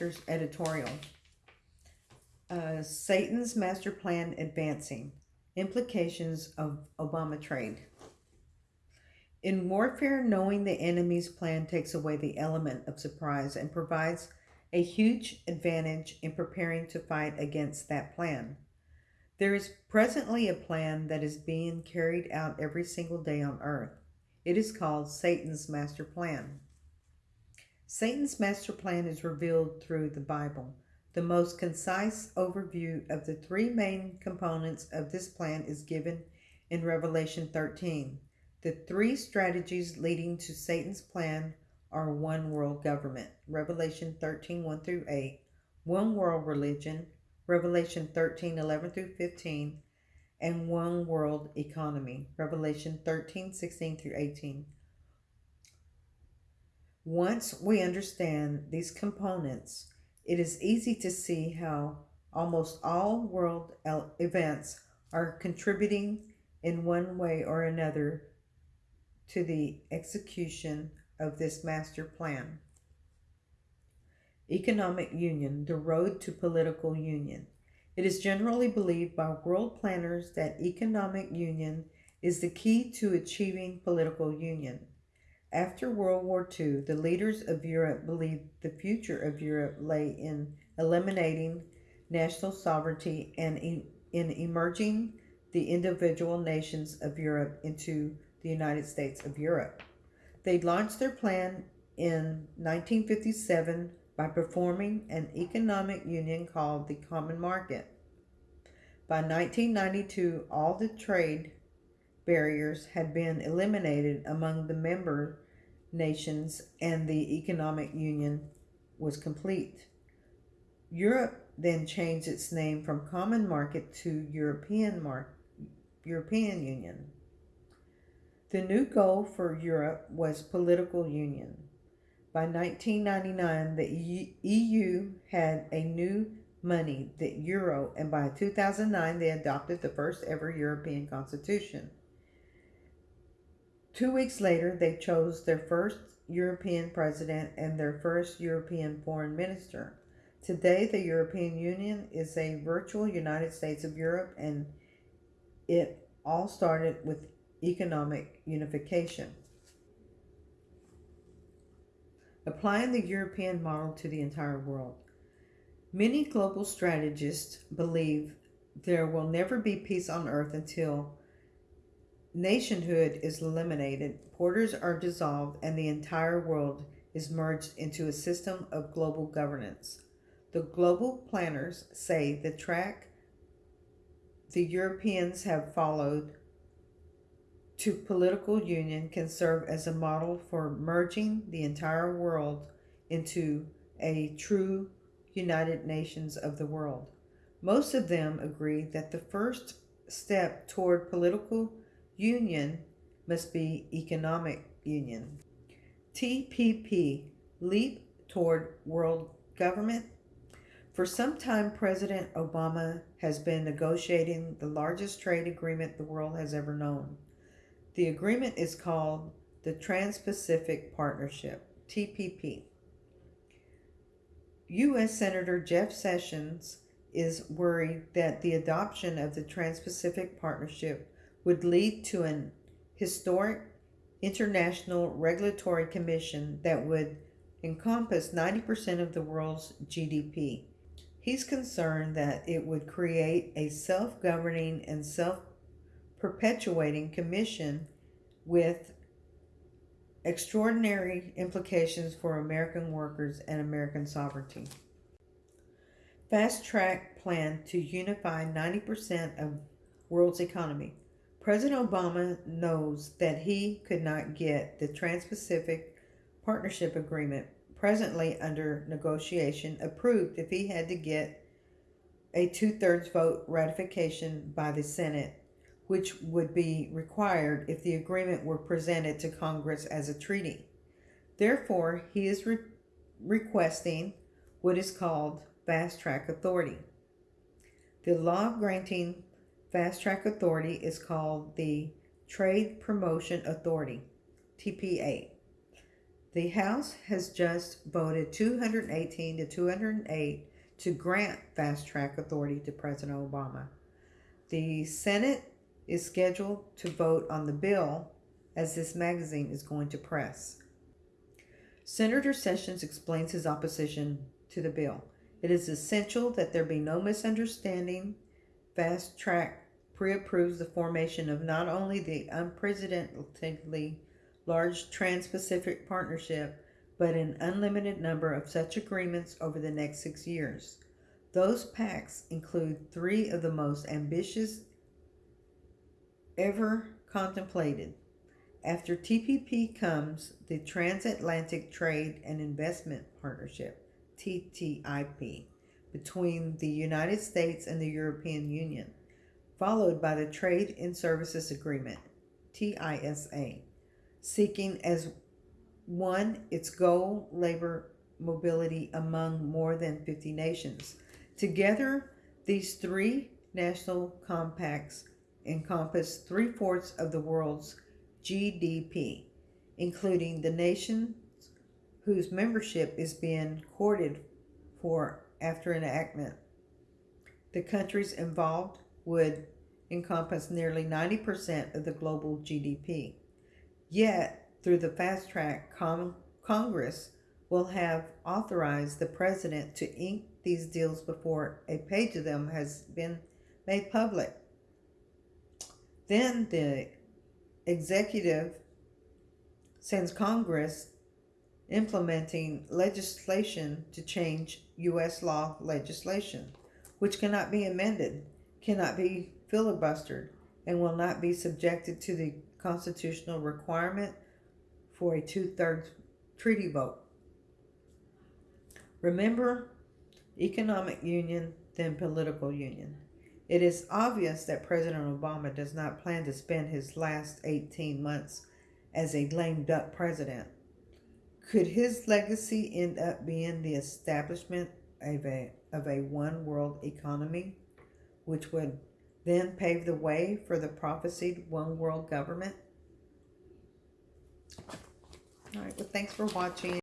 Master's editorial. Uh, Satan's Master Plan Advancing Implications of Obama Trade. In warfare, knowing the enemy's plan takes away the element of surprise and provides a huge advantage in preparing to fight against that plan. There is presently a plan that is being carried out every single day on earth. It is called Satan's Master Plan. Satan's master plan is revealed through the Bible. The most concise overview of the three main components of this plan is given in Revelation 13. The three strategies leading to Satan's plan are one world government, Revelation 13 1 through 8, one world religion, Revelation 13 11 through 15, and one world economy, Revelation 13 16 through 18. Once we understand these components, it is easy to see how almost all world events are contributing in one way or another to the execution of this master plan. Economic Union, the road to political union. It is generally believed by world planners that economic union is the key to achieving political union. After World War II, the leaders of Europe believed the future of Europe lay in eliminating national sovereignty and in, in emerging the individual nations of Europe into the United States of Europe. They launched their plan in 1957 by performing an economic union called the Common Market. By 1992, all the trade barriers had been eliminated among the member nations and the economic union was complete. Europe then changed its name from Common Market to European Mar- European Union. The new goal for Europe was political union. By 1999, the EU had a new money, the euro, and by 2009, they adopted the first ever European constitution. Two weeks later, they chose their first European president and their first European foreign minister. Today, the European Union is a virtual United States of Europe, and it all started with economic unification. Applying the European model to the entire world. Many global strategists believe there will never be peace on earth until nationhood is eliminated, borders are dissolved, and the entire world is merged into a system of global governance. The global planners say the track the Europeans have followed to political union can serve as a model for merging the entire world into a true United Nations of the world. Most of them agree that the first step toward political union must be economic union. TPP, Leap Toward World Government. For some time, President Obama has been negotiating the largest trade agreement the world has ever known. The agreement is called the Trans Pacific Partnership, TPP. U.S. Senator Jeff Sessions is worried that the adoption of the Trans Pacific Partnership would lead to an historic international regulatory commission that would encompass 90% of the world's GDP. He's concerned that it would create a self governing and self perpetuating commission with extraordinary implications for American workers and American sovereignty. Fast track plan to unify 90% of world's economy. President Obama knows that he could not get the Trans Pacific Partnership Agreement presently under negotiation approved if he had to get a two thirds vote ratification by the Senate, which would be required if the agreement were presented to Congress as a treaty. Therefore, he is re- requesting what is called fast track authority. The law granting Fast Track Authority is called the Trade Promotion Authority, TPA. The House has just voted 218 to 208 to grant fast track authority to President Obama. The Senate is scheduled to vote on the bill as this magazine is going to press. Senator Sessions explains his opposition to the bill. It is essential that there be no misunderstanding. Fast track pre approves the formation of not only the unprecedentedly large Trans Pacific Partnership, but an unlimited number of such agreements over the next six years. Those pacts include three of the most ambitious ever contemplated. After TPP comes the Transatlantic Trade and Investment Partnership, TTIP, between the United States and the European Union, followed by the Trade and Services Agreement, TISA, seeking as one its goal labor mobility among more than 50 nations. Together, these three national compacts encompass three fourths of the world's GDP, including the nations whose membership is being courted for after enactment. The countries involved would encompass nearly 90% of the global GDP. Yet, through the fast track, Con- Congress will have authorized the president to ink these deals before a page of them has been made public. Then the executive sends Congress implementing legislation to change U.S. law legislation, which cannot be amended, cannot be filibustered, and will not be subjected to the constitutional requirement for a two thirds treaty vote. Remember, economic union, then political union. It is obvious that President Obama does not plan to spend his last 18 months as a lame duck president. Could his legacy end up being the establishment of a, of a one world economy, which would then pave the way for the prophesied one world government? All right, well, thanks for watching.